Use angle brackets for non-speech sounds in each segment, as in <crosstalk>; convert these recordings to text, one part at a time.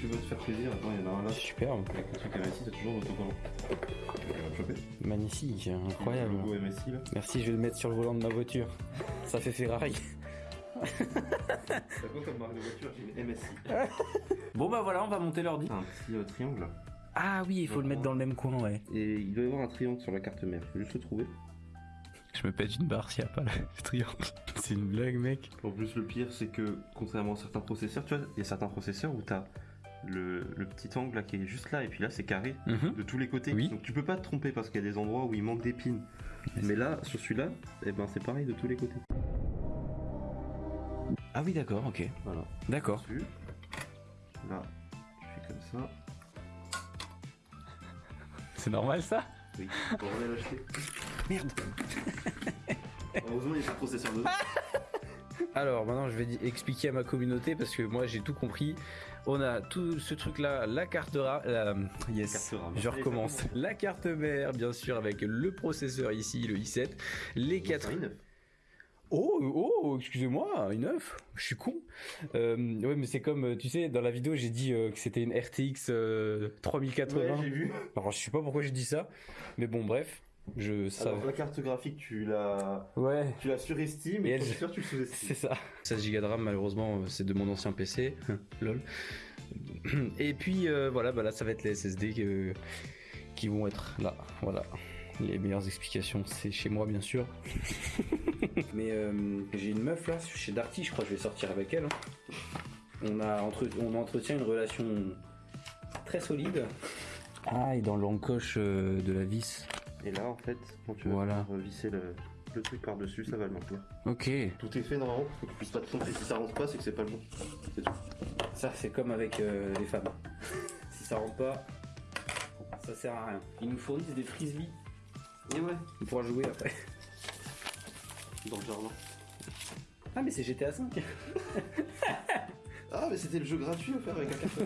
tu veux te faire plaisir, attends, il y en a un là. Superbe. Avec le truc MSI, t'as toujours l'autocollant. Tu vas le choper. Magnifique, Le incroyable. logo MSI là. Merci, je vais le mettre sur le volant de ma voiture. Ça fait Ferrari. T'as quoi comme marque de voiture? J'ai une MSI. <laughs> Bon bah voilà, on va monter l'ordi. T'as un petit euh, triangle là. Ah oui, il faut le mettre dans le même coin, ouais. Et il doit y avoir un triangle sur la carte mère. Faut juste le trouver. Je me pète une barre s'il n'y a pas le <laughs> triangle. C'est une blague, mec. En plus, le pire, c'est que contrairement à certains processeurs, tu vois, il y a certains processeurs où t'as le, le petit angle là qui est juste là, et puis là c'est carré Mhm. de tous les côtés. Oui. Donc tu peux pas te tromper parce qu'il y a des endroits où il manque des pins. Mais là, sur celui-là, eh ben c'est pareil de tous les côtés. Ah oui, d'accord, ok. Voilà. D'accord. Là, je fais comme ça. <laughs> C'est normal ça? Oui, on va l'acheter. Merde. Heureusement, il y a pas de processeur dedans. <laughs> Alors maintenant je vais expliquer à ma communauté parce que moi j'ai tout compris. On a tout ce truc là, la carte RAM, la- yes, Carte RAM. je recommence. La carte mère bien sûr avec le processeur ici, le i7, les 4 C'est un i9. Oh, oh, excusez-moi, une 9, je suis con. Euh, ouais, mais c'est comme, euh, tu sais, dans la vidéo, j'ai dit euh, que c'était une RTX euh, 3080. Ouais, j'ai vu. Alors, je sais pas pourquoi j'ai dit ça, mais bon, bref, je savais. Alors, la carte graphique, tu la, Ouais, tu la surestimes Et et, elle- processeur, tu le sous-estimes. c'est ça. 16 Go de RAM, malheureusement, euh, c'est de mon ancien PC. <laughs> Lol. Et puis, euh, voilà, bah là, ça va être les SSD que- qui vont être là. Voilà. Les meilleures explications, c'est chez moi, bien sûr. <laughs> Mais euh, j'ai une meuf là, chez Darty, je crois que je vais sortir avec elle. hein. On, a entre... on entretient une relation très solide. Ah, et dans l'encoche de la vis. Et là, en fait, quand tu vas Voilà. pouvoir visser le, le truc par-dessus, ça va le maintenir. Ok. Tout est fait normalement pour que tu puisses pas te tromper. Si ça rentre pas, c'est que c'est pas le bon. C'est tout. Ça, c'est comme avec euh, les femmes. si ça rentre pas, ça sert à rien. Ils nous fournissent des frisbees. Et ouais, On pourra jouer après. dans le jardin. Ah, mais c'est GTA 5. Ah, mais c'était le jeu gratuit faire avec un café.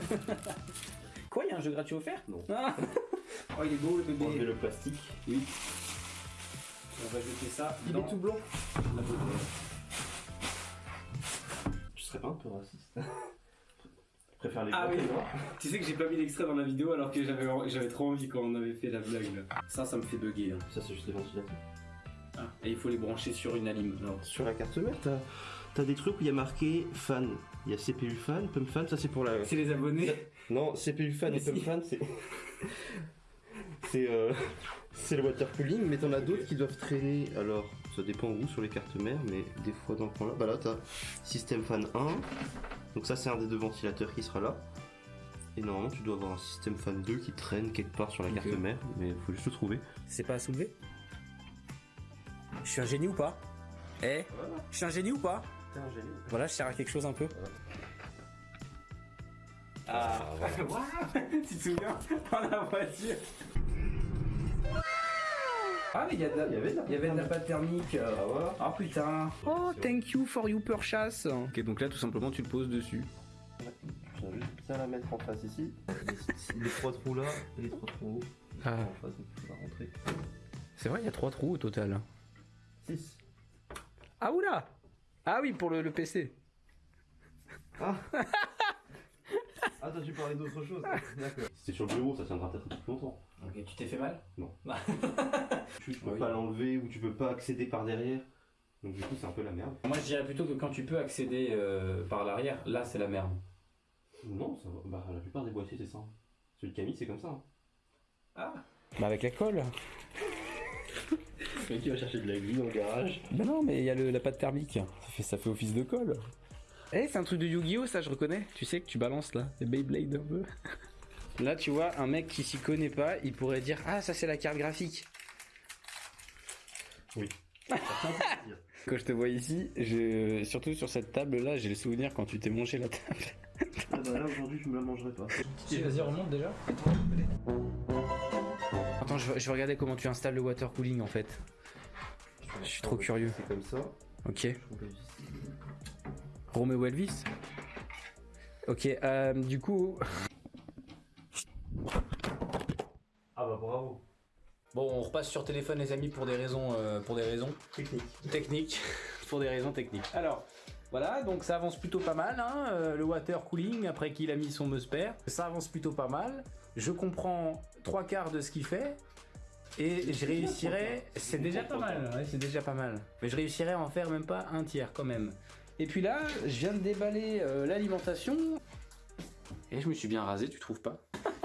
Quoi, il y a un jeu gratuit offert? Non. Ah. Oh, il est beau le Enlever bébé. le plastique. Oui. On va jeter ça. Il dans est tout blanc. la bouteille. Tu serais pas un peu raciste Je préfère les Ah blancs oui. Tu sais que j'ai pas mis l'extrait dans la vidéo alors que j'avais j'avais trop envie quand on avait fait la blague là. Ça, ça me fait bugger. hein. Ça, c'est juste les ventilateurs. Ah, et il faut les brancher sur une alim. Alors, Sur la carte mère, t'as as des trucs où il y a marqué fan. Il y a CPU fan, pump fan, ça c'est pour la. c'est les abonnés. Non, CPU fan Mais et pump fan, c'est. <laughs> c'est euh, c'est le water cooling, mais t'en as d'autres qui doivent traîner. Alors, ça dépend où sur les cartes mères, mais des fois dans le coin là. Bah là, t'as système fan 1. Donc, ça, c'est un des deux ventilateurs qui sera là. Et normalement, tu dois avoir un système fan 2 qui traîne quelque part sur la carte mère, mais faut juste le trouver. C'est pas à soulever? Je suis un génie ou pas? Eh? Je suis un génie ou pas? T'es un génie. Voilà, je sers à quelque chose un peu. Ah, <laughs> Waouh Tu te souviens Dans la voiture Ah, mais il y, a de la- Il y avait de la il y avait de la pâte thermique. euh. Ah voilà. Ah putain Oh, thank you for your purchase Ok, donc là, tout simplement, tu le poses dessus. Je viens juste bien la mettre en face ici. Les, les trois trous là et les trois trous haut. Ah. En face, rentrer. C'est vrai, il y a trois trous au total. 6. Ah, oula Ah oui, pour le, le PC. Ah <laughs> T'as dû parler d'autre chose <laughs> D'accord. Si c'est sur le bureau, ça tiendra peut-être un peu plus longtemps. Ok, tu t'es fait mal? Tu, <laughs> tu peux Oui. pas l'enlever ou tu peux pas accéder par derrière. Donc du coup, c'est un peu la merde. Moi, je dirais plutôt que quand tu peux accéder euh, par l'arrière, là, c'est la merde. Non, ça va. Bah, la plupart des boîtiers, c'est ça. Celui de Camille, c'est comme ça. hein. Ah Bah, avec la colle Le mec qui va chercher de la glue dans le garage? Bah non, mais il y a le- la pâte thermique. Ça fait, ça fait office de colle. Eh, c'est un truc de Yu-Gi-Oh, ça, je reconnais. Tu sais que tu balances là, les Beyblade un peu. Là, tu vois, un mec qui s'y connaît pas, il pourrait dire Ah, ça, c'est la carte graphique. Oui. <laughs> Quand je te vois ici, je... surtout sur cette table là, j'ai le souvenir quand tu t'es mangé la table. Ah bah là, aujourd'hui, je me la mangerai pas. Vas-y, remonte déjà. Attends, je vais, je vais regarder comment tu installes le water cooling en fait. Je suis trop curieux. C'est comme ça. Ok. Romeo Elvis Ok, euh, du coup. Ah bah bravo. Bon, on repasse sur téléphone, les amis, pour des raisons, euh, pour des raisons Technique. techniques. <laughs> pour des raisons techniques. Alors, Voilà, donc ça avance plutôt pas mal, hein, euh, le water cooling après qu'il a mis son Musper. Ça avance plutôt pas mal. Je comprends trois quarts de ce qu'il fait. Et je réussirais, c'est déjà pas mal, ouais, c'est déjà pas mal. Mais je réussirais à en faire même pas un tiers quand même. Et puis là, je viens de déballer euh, l'alimentation. Et je me suis bien rasé, tu trouves pas?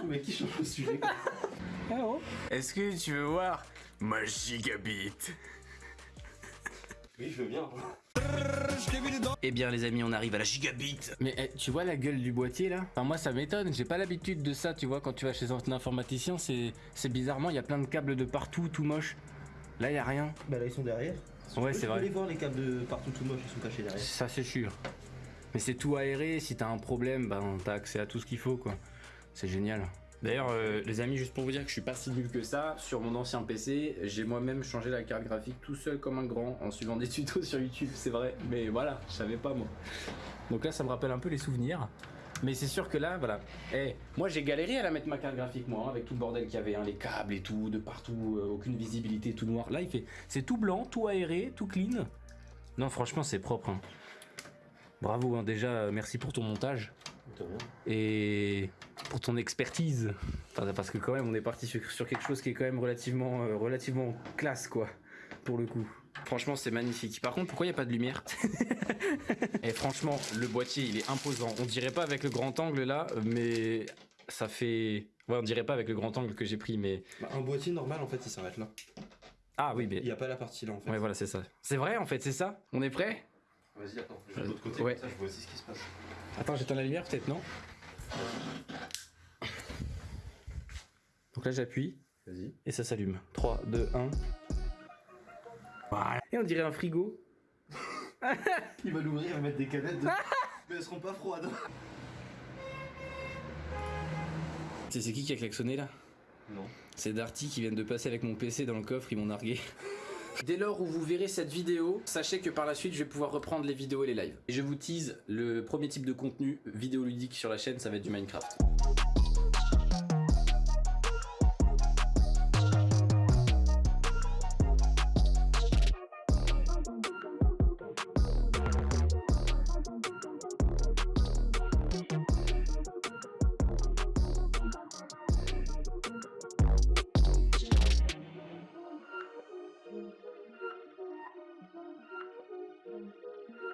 Mais qui change le sujet Ah oh Est-ce que tu veux voir ma gigabit Oui, je veux bien. Eh bien les amis, on arrive à la gigabit. Mais eh, tu vois la gueule du boîtier là? Enfin moi ça m'étonne, j'ai pas l'habitude de ça, tu vois, quand tu vas chez un informaticien, c'est c'est bizarrement, il y a plein de câbles de partout, tout moche. Là, il y a rien. Bah là, ils sont derrière. Ouais, c'est vrai. aller voir les câbles de partout tout moche, ils sont cachés derrière. Ça c'est sûr. Mais c'est tout aéré, si t'as un problème, ben t'as accès à tout ce qu'il faut quoi. C'est génial. D'ailleurs, euh, les amis, juste pour vous dire que je suis pas si nul que ça, sur mon ancien PC, j'ai moi-même changé la carte graphique tout seul comme un grand en suivant des <laughs> tutos sur YouTube, c'est vrai. Mais voilà, je savais pas moi. Donc là, ça me rappelle un peu les souvenirs. Mais c'est sûr que là, voilà. Eh, moi j'ai galéré à la mettre ma carte graphique, moi, hein, avec tout le bordel qu'il y avait, hein, les câbles et tout, de partout, euh, aucune visibilité, tout noir. Là, il fait, c'est tout blanc, tout aéré, tout clean. Non, franchement, c'est propre. hein. Bravo, déjà, euh, merci pour ton montage et pour ton expertise. Enfin, parce que quand même, on est parti sur, sur quelque chose qui est quand même relativement, euh, relativement classe, quoi, pour le coup. Franchement, c'est magnifique. Par contre, pourquoi il n'y a pas de lumière <laughs> Et franchement, le boîtier, il est imposant. On dirait pas avec le grand angle là, mais ça fait. Ouais, on dirait pas avec le grand angle que j'ai pris, mais. Bah, un boîtier normal, en fait, il s'arrête là. Ah oui, mais. Il n'y a pas la partie là, en fait. Ouais, voilà, c'est ça. C'est vrai, en fait, c'est ça? On est prêt? Vas-y, attends. Je vais de l'autre côté, Ouais. comme ça, je vois aussi ce qui se passe. Attends, j'éteins la lumière, peut-être, non? Donc là, j'appuie. Vas-y. Et ça s'allume. 3, 2, 1. Voilà. Et on dirait un frigo. <laughs> Il va l'ouvrir, va mettre des canettes. De... <laughs> Mais elles seront pas froides. C'est c'est qui qui a klaxonné là? Non. C'est Darty qui vient de passer avec mon PC dans le coffre, ils m'ont nargué. <laughs> Dès lors où vous verrez cette vidéo, sachez que par la suite je vais pouvoir reprendre les vidéos et les lives. Et je vous tease, le premier type de contenu vidéoludique sur la chaîne, ça va être du Minecraft.